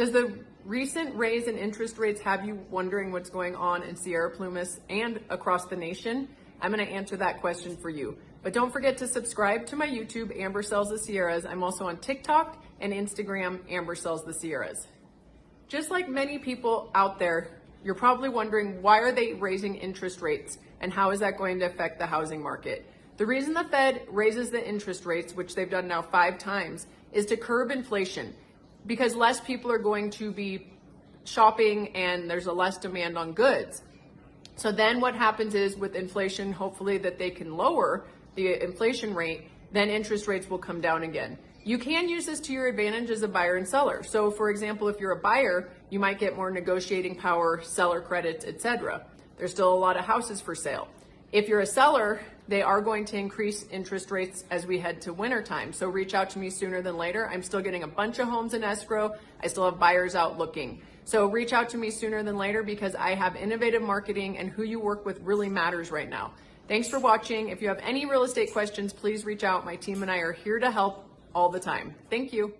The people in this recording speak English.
Does the recent raise in interest rates have you wondering what's going on in Sierra Plumas and across the nation? I'm going to answer that question for you. But don't forget to subscribe to my YouTube, Amber Sells the Sierras. I'm also on TikTok and Instagram, Amber Sells the Sierras. Just like many people out there, you're probably wondering why are they raising interest rates and how is that going to affect the housing market? The reason the Fed raises the interest rates, which they've done now five times, is to curb inflation because less people are going to be shopping and there's a less demand on goods. So then what happens is with inflation, hopefully that they can lower the inflation rate, then interest rates will come down again. You can use this to your advantage as a buyer and seller. So for example, if you're a buyer, you might get more negotiating power, seller credits, etc. There's still a lot of houses for sale. If you're a seller, they are going to increase interest rates as we head to winter time. So reach out to me sooner than later. I'm still getting a bunch of homes in escrow. I still have buyers out looking. So reach out to me sooner than later because I have innovative marketing and who you work with really matters right now. Thanks for watching. If you have any real estate questions, please reach out. My team and I are here to help all the time. Thank you.